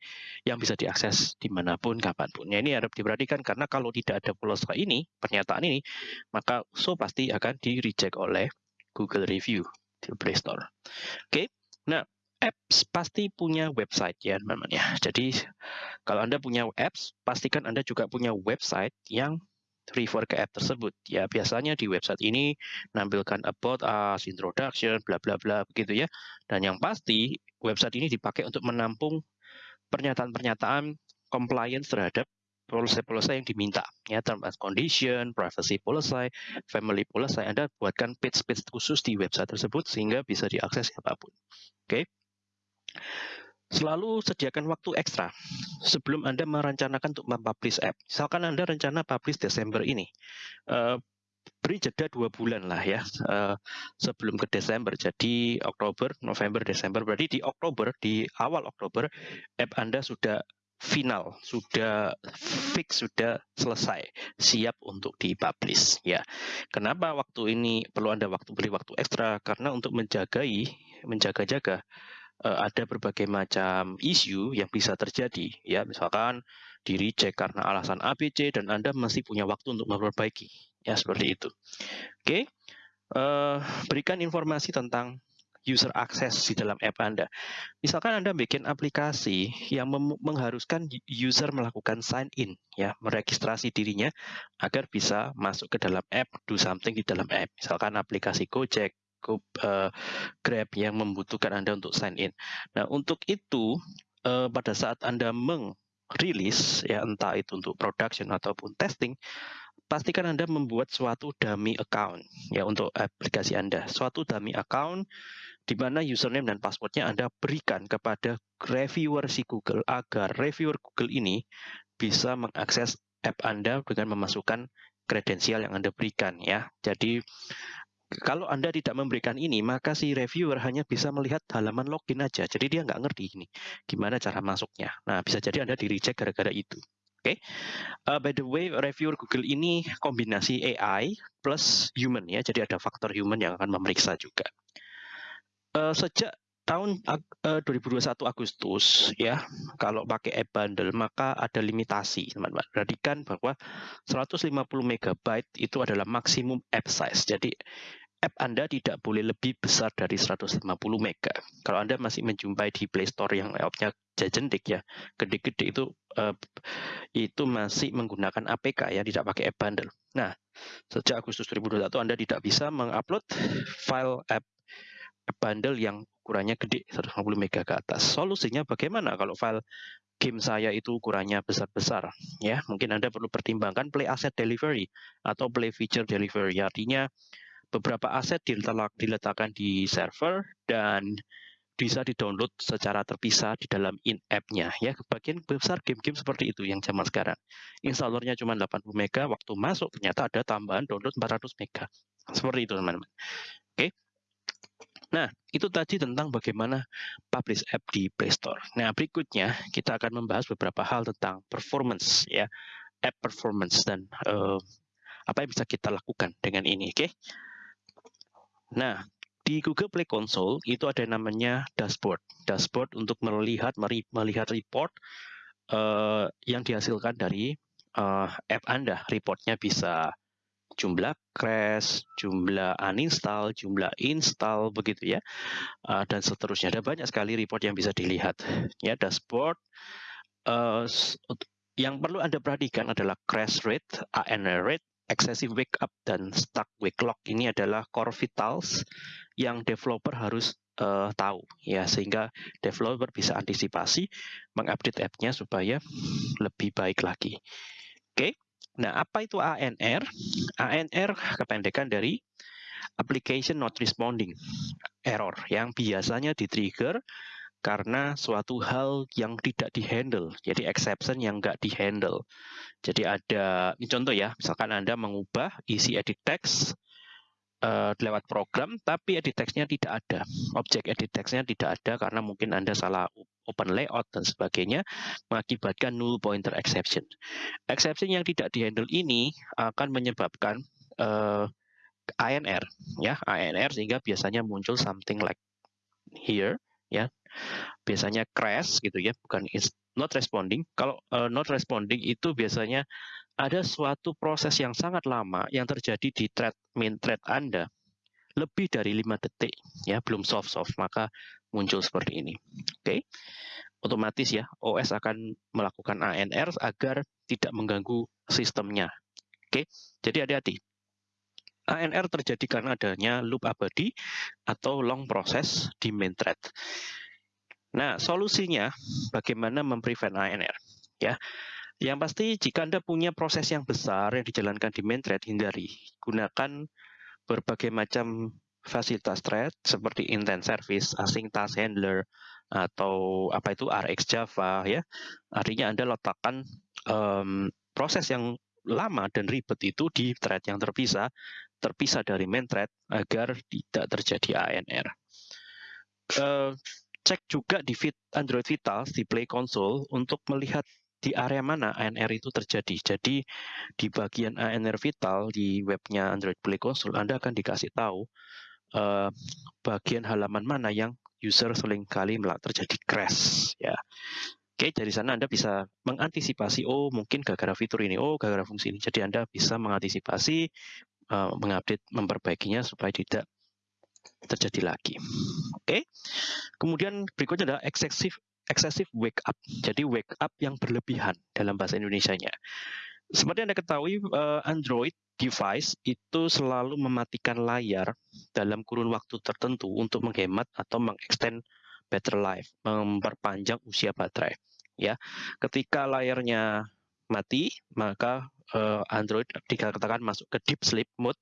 yang bisa diakses di mana pun, kapan pun. Ya, ini harus diperhatikan karena kalau tidak ada policy ini, pernyataan ini, maka so pasti akan di reject oleh Google Review di Play Store. Oke, okay? Nah, apps pasti punya website ya teman-teman ya. Jadi kalau Anda punya apps, pastikan Anda juga punya website yang refer ke app tersebut. Ya biasanya di website ini nampilkan about us, introduction, bla bla bla begitu ya. Dan yang pasti website ini dipakai untuk menampung pernyataan-pernyataan compliance terhadap policy-policy yang diminta ya term and condition, privacy policy, family policy. Anda buatkan page-page khusus di website tersebut sehingga bisa diakses siapa pun. Oke. Okay? Selalu sediakan waktu ekstra sebelum Anda merencanakan untuk mempublish app. Misalkan Anda rencana publish Desember ini, uh, beri jeda dua bulan lah ya uh, sebelum ke Desember. Jadi Oktober, November, Desember. Berarti di Oktober, di awal Oktober, app Anda sudah final, sudah fix, sudah selesai, siap untuk dipublish ya. Kenapa waktu ini perlu Anda waktu beri waktu ekstra? Karena untuk menjagai, menjaga-jaga uh, ada berbagai macam isu yang bisa terjadi ya. Misalkan di reject karena alasan ABC dan Anda masih punya waktu untuk memperbaiki ya seperti itu. Oke. Eh, berikan informasi tentang user access di dalam app Anda. Misalkan Anda bikin aplikasi yang mengharuskan user melakukan sign in, ya, meregistrasi dirinya agar bisa masuk ke dalam app, do something di dalam app. Misalkan aplikasi Gojek, uh, Grab yang membutuhkan Anda untuk sign in. Nah, untuk itu uh, pada saat Anda mengrilis ya entah itu untuk production ataupun testing, pastikan Anda membuat suatu dummy account ya untuk aplikasi Anda. Suatu dummy account di mana username dan passwordnya Anda berikan kepada reviewer si Google agar reviewer Google ini bisa mengakses app Anda dengan memasukkan kredensial yang Anda berikan ya. Jadi kalau Anda tidak memberikan ini, maka si reviewer hanya bisa melihat halaman login aja. Jadi dia nggak ngerti ini gimana cara masuknya. Nah, bisa jadi Anda di reject gara-gara itu. Oke, okay. uh, by the way, reviewer Google ini kombinasi AI plus human ya, jadi ada faktor human yang akan memeriksa juga uh, sejak tahun uh, 2021 Agustus ya kalau pakai app bundle maka ada limitasi teman-teman. Perhatikan bahwa 150 MB itu adalah maksimum app size. Jadi app Anda tidak boleh lebih besar dari 150 MB kalau Anda masih menjumpai di Play Store yang layoutnya jajendik ya gede-gede itu uh, itu masih menggunakan APK ya tidak pakai app bundle nah sejak Agustus 2021 Anda tidak bisa mengupload file app bundle yang ukurannya gede 150 mega ke atas. Solusinya bagaimana kalau file game saya itu ukurannya besar-besar ya mungkin Anda perlu pertimbangkan play asset delivery atau play feature delivery artinya beberapa aset diletakkan di server dan bisa di-download secara terpisah di dalam in-app-nya ya. Bagian besar game-game seperti itu yang zaman sekarang. Installernya cuma 80 mega, waktu masuk ternyata ada tambahan download 400 mega. Seperti itu teman-teman. Oke. Nah, itu tadi tentang bagaimana publish app di Play Store. Nah, berikutnya kita akan membahas beberapa hal tentang performance ya, app performance dan uh, apa yang bisa kita lakukan dengan ini, oke? Okay? Nah, di Google Play Console itu ada namanya dashboard. Dashboard untuk melihat melihat report uh, yang dihasilkan dari uh, app Anda. Reportnya bisa jumlah crash, jumlah uninstall, jumlah install begitu ya, uh, dan seterusnya. Ada banyak sekali report yang bisa dilihat. Ya dashboard. Uh, yang perlu anda perhatikan adalah crash rate, ANR rate, excessive wake up dan stuck wake lock. Ini adalah core vitals yang developer harus uh, tahu ya sehingga developer bisa antisipasi mengupdate app-nya supaya lebih baik lagi. Oke. Okay. Nah, apa itu ANR? ANR kependekan dari application not responding error yang biasanya di-trigger karena suatu hal yang tidak dihandle, jadi exception yang nggak dihandle. Jadi ada, ini contoh ya, misalkan Anda mengubah isi edit text uh, lewat program, tapi edit text-nya tidak ada. Objek edit text-nya tidak ada karena mungkin Anda salah open layout dan sebagainya, mengakibatkan null pointer exception. Exception yang tidak dihandle ini akan menyebabkan uh, eh, ANR, ya ANR sehingga biasanya muncul something like here, ya biasanya crash gitu ya, bukan not responding. Kalau uh, not responding itu biasanya ada suatu proses yang sangat lama yang terjadi di thread main thread Anda. Lebih dari lima detik ya belum soft soft maka muncul seperti ini. Oke? Okay? otomatis ya OS akan melakukan ANR agar tidak mengganggu sistemnya. Oke? Okay? jadi hati-hati. ANR terjadi karena adanya loop abadi atau long process di main thread. Nah solusinya bagaimana memprevent ANR ya yang pasti jika Anda punya proses yang besar yang dijalankan di main thread, hindari. Gunakan berbagai macam fasilitas thread seperti intent service, async task handler, atau apa itu RX Java ya. Artinya Anda letakkan um, proses yang lama dan ribet itu di thread yang terpisah, terpisah dari main thread agar tidak terjadi ANR. Uh, cek juga di Android Vital di Play Console untuk melihat di area mana ANR itu terjadi. Jadi di bagian ANR Vital di webnya Android Play Console Anda akan dikasih tahu uh, bagian halaman mana yang user sering kali terjadi crash ya. Oke, dari sana Anda bisa mengantisipasi, oh mungkin gara-gara fitur ini, oh gara-gara fungsi ini. Jadi Anda bisa mengantisipasi, uh, mengupdate, memperbaikinya supaya tidak terjadi lagi. Oke, kemudian berikutnya adalah excessive excessive wake up. Jadi wake up yang berlebihan dalam bahasa Indonesia-nya. Seperti Anda ketahui, uh, Android device itu selalu mematikan layar dalam kurun waktu tertentu untuk menghemat atau mengextend battery life, memperpanjang usia baterai ya. Ketika layarnya mati, maka uh, Android dikatakan masuk ke deep sleep mode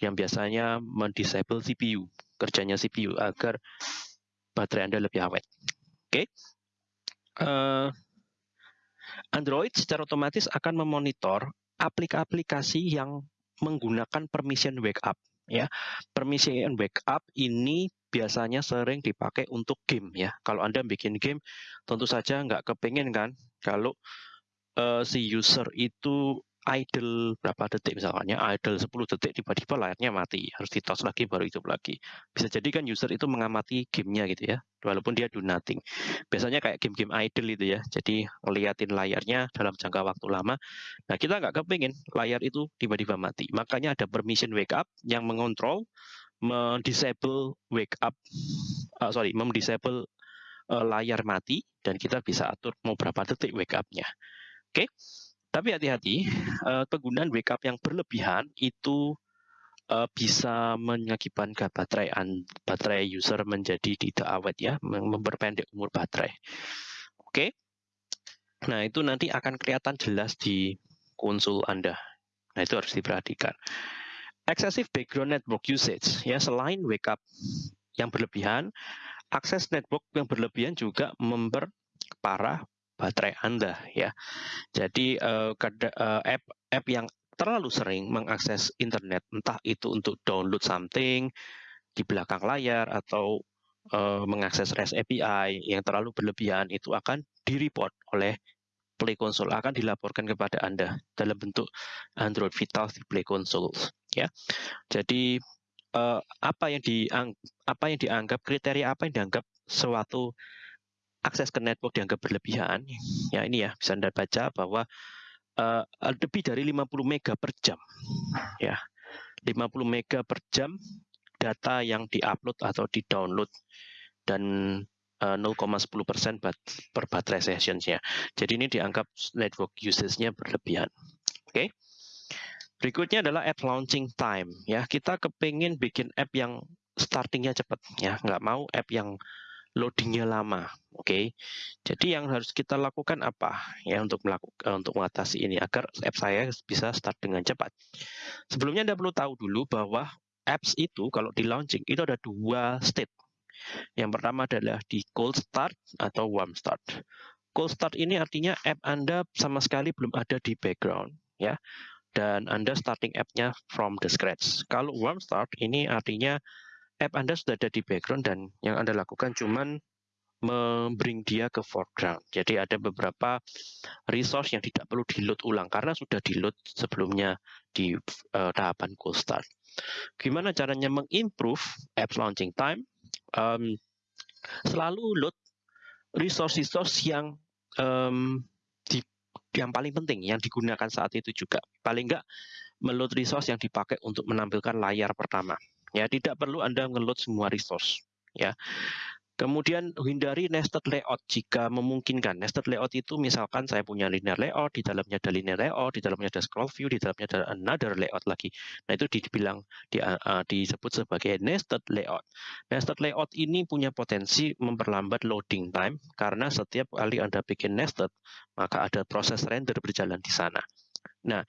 yang biasanya mendisable CPU, kerjanya CPU agar baterai Anda lebih awet. Oke. Okay. Eh, Android secara otomatis akan memonitor aplikasi-aplikasi yang menggunakan permission wake up ya. Permission wake up ini biasanya sering dipakai untuk game ya. Kalau Anda bikin game, tentu saja nggak kepengen kan kalau uh, si user itu idle berapa detik misalnya idle 10 detik tiba-tiba layarnya mati harus ditos lagi baru hidup lagi. Bisa jadi kan user itu mengamati gamenya gitu ya walaupun dia do nothing. Biasanya kayak game-game idle itu ya jadi ngeliatin layarnya dalam jangka waktu lama. Nah kita nggak kepingin layar itu tiba-tiba mati. Makanya ada permission wake up yang mengontrol mendisable wake up, uh, sorry, mendisable uh, layar mati dan kita bisa atur mau berapa detik wake up-nya. Oke, okay? Tapi hati-hati uh, penggunaan wake up yang berlebihan itu uh, bisa mengakibatkan baterai baterai user menjadi tidak awet ya, memperpendek umur baterai. Oke, okay? nah itu nanti akan kelihatan jelas di konsol Anda. Nah itu harus diperhatikan excessive background network usage ya selain wake up yang berlebihan akses network yang berlebihan juga memperparah baterai Anda ya. Jadi uh, app app yang terlalu sering mengakses internet entah itu untuk download something di belakang layar atau uh, mengakses REST API yang terlalu berlebihan itu akan direport oleh Play Console akan dilaporkan kepada Anda dalam bentuk Android Vital di Play Console ya. Jadi uh, apa yang diang apa yang dianggap kriteria apa yang dianggap suatu akses ke network dianggap berlebihan ya ini ya bisa Anda baca bahwa uh, lebih dari 50 mega per jam ya 50 mega per jam data yang diupload atau di-download dan 0,10 persen per baterai sessionsnya. Jadi ini dianggap network usage-nya berlebihan. Oke. Okay. Berikutnya adalah app launching time. Ya, kita kepingin bikin app yang startingnya cepat. Ya, nggak mau app yang loadingnya lama. Oke. Okay. Jadi yang harus kita lakukan apa ya untuk melakukan untuk mengatasi ini agar app saya bisa start dengan cepat. Sebelumnya Anda perlu tahu dulu bahwa apps itu kalau di launching itu ada dua state yang pertama adalah di cold start atau warm start. Cold start ini artinya app Anda sama sekali belum ada di background, ya. Dan Anda starting app-nya from the scratch. Kalau warm start ini artinya app Anda sudah ada di background dan yang Anda lakukan cuman membring dia ke foreground. Jadi ada beberapa resource yang tidak perlu di load ulang karena sudah di load sebelumnya di uh, tahapan cold start. Gimana caranya mengimprove apps launching time? um, selalu load resource-resource yang um, yang paling penting yang digunakan saat itu juga paling enggak meload resource yang dipakai untuk menampilkan layar pertama ya tidak perlu anda ngeload semua resource ya Kemudian hindari nested layout jika memungkinkan. Nested layout itu misalkan saya punya linear layout, di dalamnya ada linear layout, di dalamnya ada scroll view, di dalamnya ada another layout lagi. Nah itu dibilang di, uh, disebut sebagai nested layout. Nested layout ini punya potensi memperlambat loading time karena setiap kali Anda bikin nested, maka ada proses render berjalan di sana. Nah,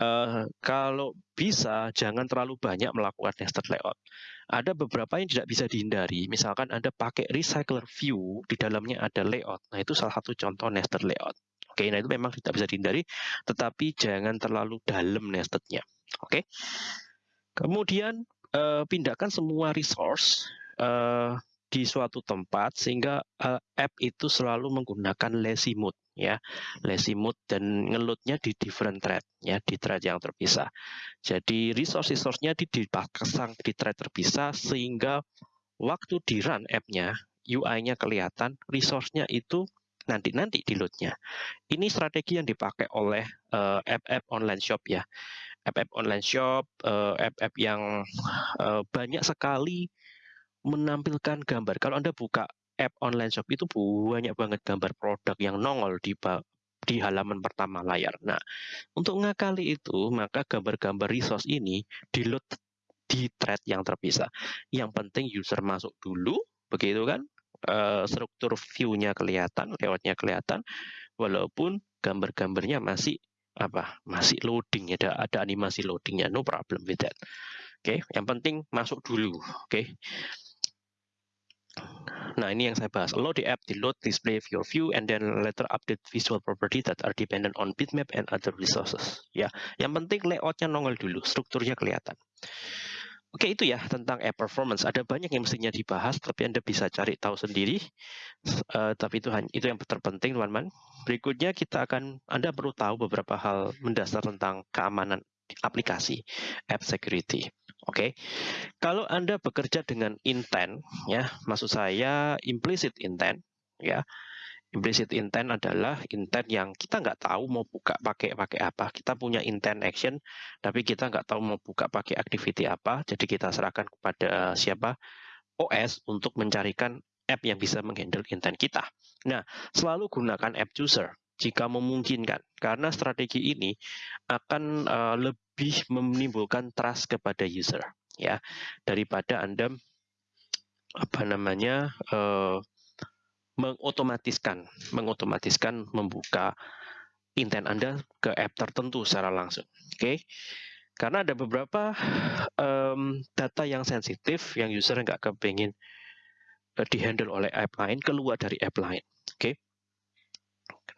uh, kalau bisa jangan terlalu banyak melakukan nested layout. Ada beberapa yang tidak bisa dihindari. Misalkan Anda pakai recycler view, di dalamnya ada layout. Nah, itu salah satu contoh nested layout. Oke, nah itu memang tidak bisa dihindari, tetapi jangan terlalu dalam nestednya. Oke. Kemudian uh, pindahkan semua resource uh, di suatu tempat sehingga uh, app itu selalu menggunakan lazy mode ya mode dan ngelutnya di different thread ya di thread yang terpisah jadi resource resource-nya di dipasang di thread terpisah sehingga waktu di run app-nya UI-nya kelihatan resource-nya itu nanti-nanti di load-nya. Ini strategi yang dipakai oleh uh, app-app online shop ya. App-app online shop, uh, app-app yang uh, banyak sekali menampilkan gambar. Kalau Anda buka app online shop itu banyak banget gambar produk yang nongol di di halaman pertama layar. Nah, untuk ngakali itu, maka gambar-gambar resource ini di-load di thread yang terpisah. Yang penting user masuk dulu, begitu kan? Uh, struktur view-nya kelihatan, layout-nya kelihatan, walaupun gambar-gambarnya masih apa masih loading ada ada animasi loadingnya no problem with that oke okay? yang penting masuk dulu oke okay? Nah, ini yang saya bahas. Load the app, the load display your view, and then later update visual property that are dependent on bitmap and other resources. Ya, yang penting layoutnya nongol dulu, strukturnya kelihatan. Oke, itu ya tentang app performance. Ada banyak yang mestinya dibahas, tapi Anda bisa cari tahu sendiri. Uh, tapi itu itu yang terpenting, teman-teman. Berikutnya kita akan Anda perlu tahu beberapa hal mendasar tentang keamanan aplikasi, app security. Oke, okay. kalau Anda bekerja dengan intent, ya, maksud saya implicit intent, ya. Implicit intent adalah intent yang kita nggak tahu mau buka pakai pakai apa. Kita punya intent action, tapi kita nggak tahu mau buka pakai activity apa. Jadi kita serahkan kepada siapa OS untuk mencarikan app yang bisa menghandle intent kita. Nah, selalu gunakan app chooser jika memungkinkan, karena strategi ini akan uh, lebih menimbulkan trust kepada user ya daripada Anda apa namanya uh, mengotomatiskan mengotomatiskan membuka intent Anda ke app tertentu secara langsung. Oke. Okay? Karena ada beberapa um, data yang sensitif yang user nggak kepingin uh, dihandle oleh app lain keluar dari app lain. Oke. Okay?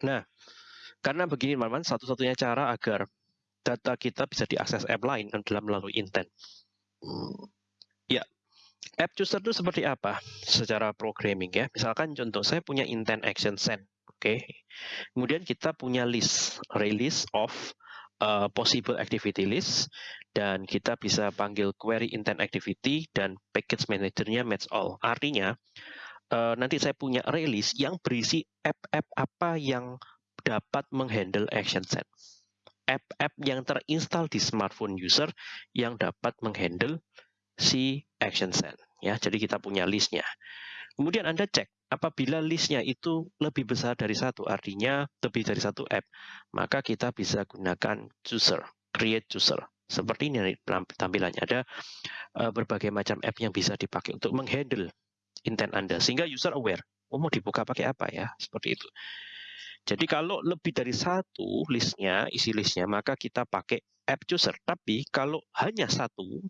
Nah, karena begini teman-teman, satu-satunya cara agar data kita bisa diakses app lain adalah melalui intent. Ya, app chooser itu seperti apa secara programming ya? Misalkan contoh saya punya intent action send, oke. Okay. Kemudian kita punya list, release of uh, possible activity list dan kita bisa panggil query intent activity dan package manajernya match all. Artinya uh, nanti saya punya release yang berisi app-app apa yang dapat menghandle action set app-app yang terinstall di smartphone user yang dapat menghandle si action set. Ya, jadi kita punya listnya. Kemudian Anda cek apabila listnya itu lebih besar dari satu, artinya lebih dari satu app, maka kita bisa gunakan chooser, create chooser. Seperti ini tampilannya ada uh, berbagai macam app yang bisa dipakai untuk menghandle intent Anda sehingga user aware. Oh, mau dibuka pakai apa ya? Seperti itu. Jadi kalau lebih dari satu listnya, isi listnya, maka kita pakai app chooser. Tapi kalau hanya satu,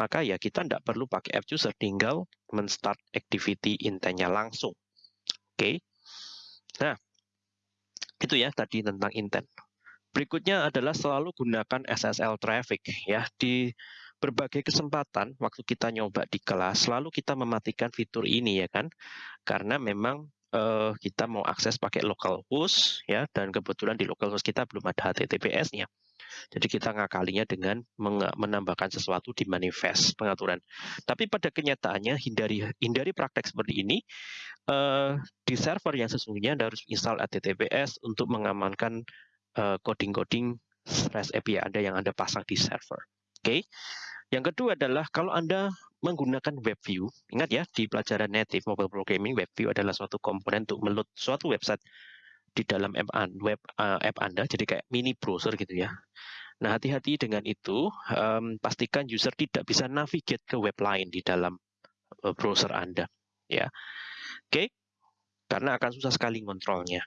maka ya kita tidak perlu pakai app chooser, tinggal men-start activity intentnya langsung. Oke. Okay. Nah, itu ya tadi tentang intent. Berikutnya adalah selalu gunakan SSL traffic ya di berbagai kesempatan waktu kita nyoba di kelas selalu kita mematikan fitur ini ya kan karena memang uh, kita mau akses pakai local host ya dan kebetulan di local host kita belum ada HTTPS-nya. Jadi kita ngakalinya dengan menambahkan sesuatu di manifest pengaturan. Tapi pada kenyataannya hindari hindari praktek seperti ini uh, di server yang sesungguhnya Anda harus install HTTPS untuk mengamankan uh, coding-coding REST API Anda yang Anda pasang di server. Oke. Okay? Yang kedua adalah kalau Anda menggunakan WebView, ingat ya di pelajaran native mobile programming WebView adalah suatu komponen untuk meload suatu website di dalam app, web, uh, app Anda, jadi kayak mini browser gitu ya. Nah hati-hati dengan itu, um, pastikan user tidak bisa navigate ke web lain di dalam uh, browser Anda, ya. Oke, okay? karena akan susah sekali kontrolnya.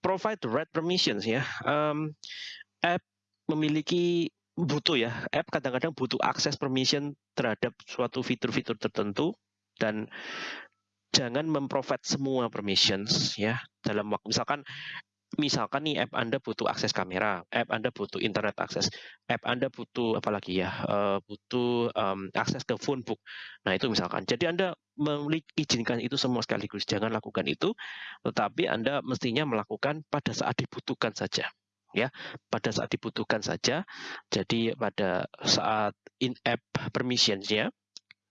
Provide the right permissions ya. Um, app memiliki butuh ya app kadang-kadang butuh akses permission terhadap suatu fitur-fitur tertentu dan jangan memprovide semua permissions ya dalam waktu misalkan misalkan nih app Anda butuh akses kamera, app Anda butuh internet akses, app Anda butuh apa lagi ya, uh, butuh um, akses ke phone book. Nah itu misalkan. Jadi Anda mengizinkan itu semua sekaligus. Jangan lakukan itu, tetapi Anda mestinya melakukan pada saat dibutuhkan saja. Ya, pada saat dibutuhkan saja. Jadi pada saat in-app permissions-nya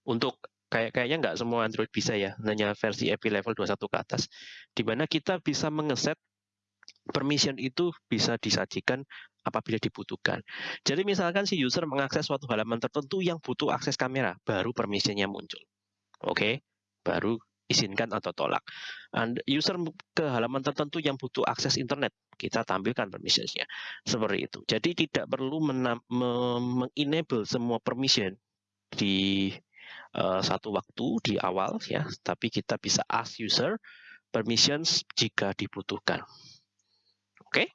untuk kayak kayaknya nggak semua Android bisa ya, hanya versi API level 21 ke atas. Di mana kita bisa mengeset permission itu bisa disajikan apabila dibutuhkan. Jadi misalkan si user mengakses suatu halaman tertentu yang butuh akses kamera, baru permissionnya muncul. Oke, okay? baru izinkan atau tolak. And user ke halaman tertentu yang butuh akses internet, kita tampilkan permissionsnya. Seperti itu. Jadi tidak perlu mengenable semua permission di uh, satu waktu di awal ya, tapi kita bisa ask user permissions jika dibutuhkan. Oke. Okay?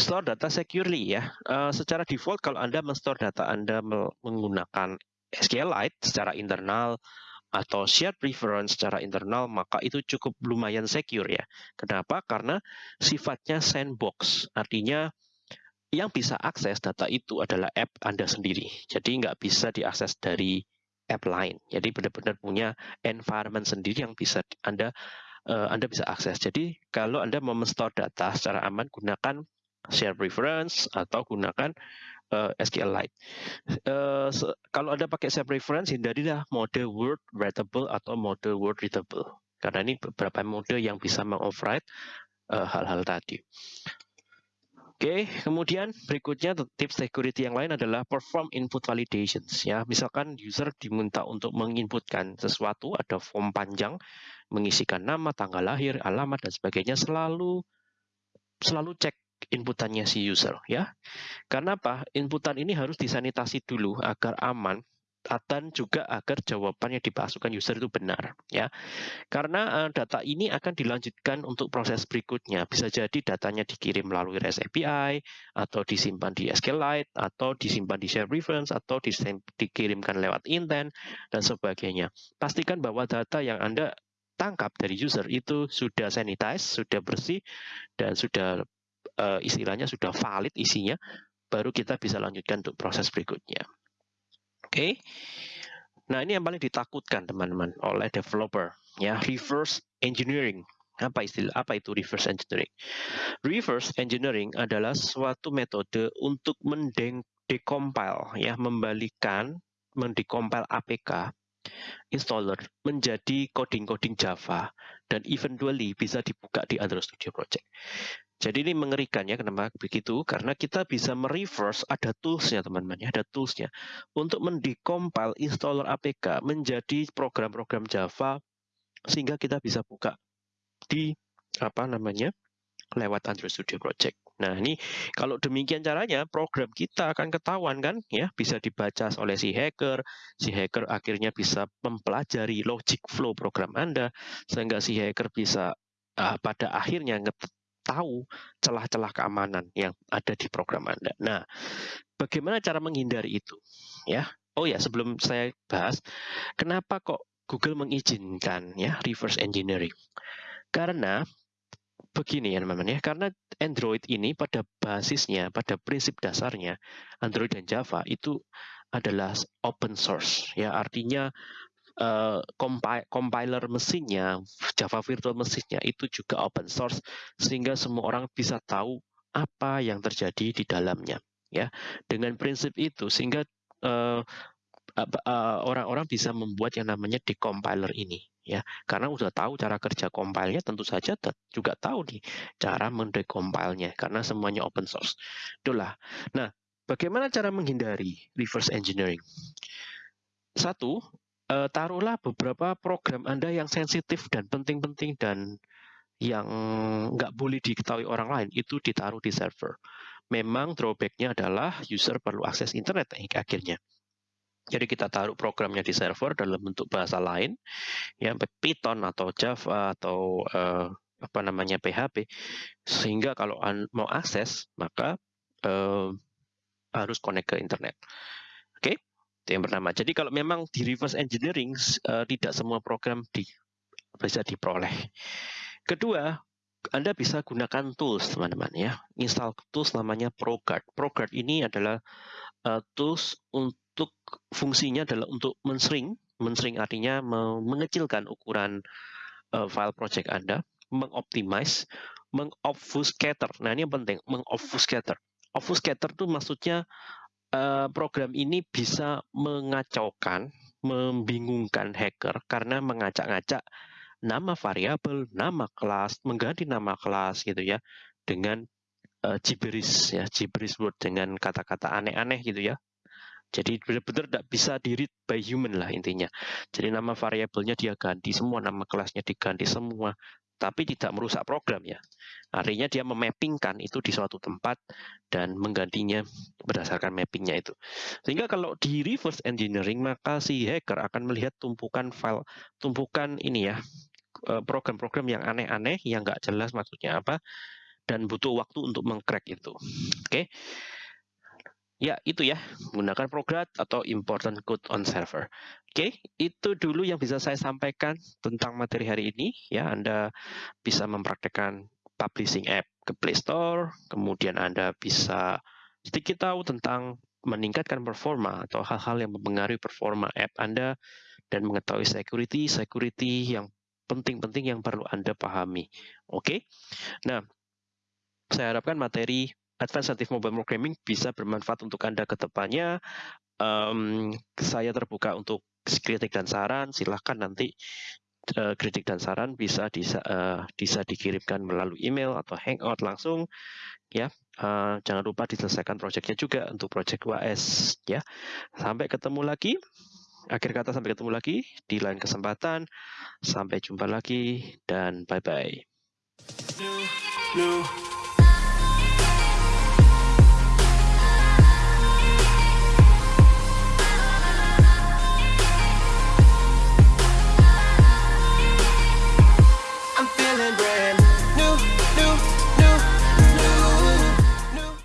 Store data securely ya. Uh, secara default kalau Anda men-store data Anda menggunakan SQLite secara internal atau shared preference secara internal, maka itu cukup lumayan secure ya. Kenapa? Karena sifatnya sandbox. Artinya yang bisa akses data itu adalah app Anda sendiri. Jadi nggak bisa diakses dari app lain. Jadi benar-benar punya environment sendiri yang bisa Anda uh, Anda bisa akses. Jadi kalau Anda mau store data secara aman, gunakan share preference atau gunakan uh, SQLite. Uh, kalau Anda pakai share preference, hindarilah mode word readable atau mode word readable. Karena ini beberapa mode yang bisa mengoverride hal-hal uh, tadi. Oke, kemudian berikutnya tips security yang lain adalah perform input validations. Ya, misalkan user diminta untuk menginputkan sesuatu, ada form panjang, mengisikan nama, tanggal lahir, alamat dan sebagainya, selalu selalu cek inputannya si user ya. Karena apa? Inputan ini harus disanitasi dulu agar aman dan juga agar jawaban yang user itu benar ya karena uh, data ini akan dilanjutkan untuk proses berikutnya bisa jadi datanya dikirim melalui REST API atau disimpan di SQLite atau disimpan di share reference atau dikirimkan lewat intent dan sebagainya pastikan bahwa data yang anda tangkap dari user itu sudah sanitize sudah bersih dan sudah uh, istilahnya sudah valid isinya baru kita bisa lanjutkan untuk proses berikutnya Oke. Nah, ini yang paling ditakutkan teman-teman oleh developer ya, reverse engineering. Apa istilah apa itu reverse engineering? Reverse engineering adalah suatu metode untuk mendecompile ya, membalikan mendecompile APK installer menjadi coding-coding Java dan eventually bisa dibuka di Android Studio Project. Jadi ini mengerikan ya kenapa begitu? Karena kita bisa mereverse ada toolsnya teman-teman ya, ada toolsnya untuk mendecompile installer APK menjadi program-program Java sehingga kita bisa buka di apa namanya lewat Android Studio Project. Nah ini kalau demikian caranya program kita akan ketahuan kan ya bisa dibaca oleh si hacker, si hacker akhirnya bisa mempelajari logic flow program Anda sehingga si hacker bisa uh, pada akhirnya tahu celah-celah keamanan yang ada di program Anda. Nah, bagaimana cara menghindari itu? Ya. Oh ya, sebelum saya bahas, kenapa kok Google mengizinkan ya reverse engineering? Karena begini ya teman-teman ya, karena Android ini pada basisnya, pada prinsip dasarnya Android dan Java itu adalah open source ya artinya uh, compiler mesinnya, Java Virtual mesinnya itu juga open source sehingga semua orang bisa tahu apa yang terjadi di dalamnya ya. Dengan prinsip itu sehingga uh, orang-orang bisa membuat yang namanya decompiler ini ya. Karena sudah tahu cara kerja compile-nya tentu saja juga tahu nih cara mendecompile-nya karena semuanya open source. Itulah. Nah bagaimana cara menghindari reverse engineering? Satu uh, taruhlah beberapa program Anda yang sensitif dan penting-penting dan yang nggak boleh diketahui orang lain itu ditaruh di server. Memang drawbacknya adalah user perlu akses internet akhirnya. Jadi kita taruh programnya di server dalam bentuk bahasa lain, ya Python atau Java atau uh, apa namanya PHP, sehingga kalau mau akses maka uh, harus connect ke internet. Oke? Okay? Itu yang pertama. Jadi kalau memang di reverse engineering uh, tidak semua program di, bisa diperoleh. Kedua, Anda bisa gunakan tools, teman-teman ya. Install tools namanya ProGuard. ProGuard ini adalah uh, tools untuk fungsinya adalah untuk mensering, mensering artinya mengecilkan ukuran uh, file project Anda, mengoptimize, mengobfuscator. Nah, ini yang penting, mengobfuscator. Obfuscator itu maksudnya program ini bisa mengacaukan, membingungkan hacker karena mengacak-ngacak nama variabel, nama kelas, mengganti nama kelas gitu ya dengan uh, gibberish ya, gibberish word dengan kata-kata aneh-aneh gitu ya. Jadi benar-benar tidak bisa di read by human lah intinya. Jadi nama variabelnya dia ganti semua, nama kelasnya diganti semua, tapi tidak merusak program ya. Artinya dia memappingkan itu di suatu tempat dan menggantinya berdasarkan mappingnya itu. Sehingga kalau di reverse engineering maka si hacker akan melihat tumpukan file, tumpukan ini ya, Eh, program-program yang aneh-aneh yang nggak jelas maksudnya apa dan butuh waktu untuk mengcrack itu. Oke. Okay? Ya, itu ya, menggunakan program atau important code on server. Oke, itu dulu yang bisa saya sampaikan tentang materi hari ini. Ya, Anda bisa mempraktekkan publishing app ke Play Store, kemudian Anda bisa sedikit tahu tentang meningkatkan performa atau hal-hal yang mempengaruhi performa app Anda dan mengetahui security, security yang penting-penting yang perlu Anda pahami. Oke, nah saya harapkan materi Advanced Native Mobile Programming bisa bermanfaat untuk Anda ke depannya. Um, saya terbuka untuk kritik dan saran. Silahkan nanti uh, kritik dan saran bisa bisa, uh, bisa dikirimkan melalui email atau hangout langsung. Ya, uh, jangan lupa diselesaikan proyeknya juga untuk proyek WAS. Ya, sampai ketemu lagi. Akhir kata sampai ketemu lagi di lain kesempatan. Sampai jumpa lagi dan bye-bye.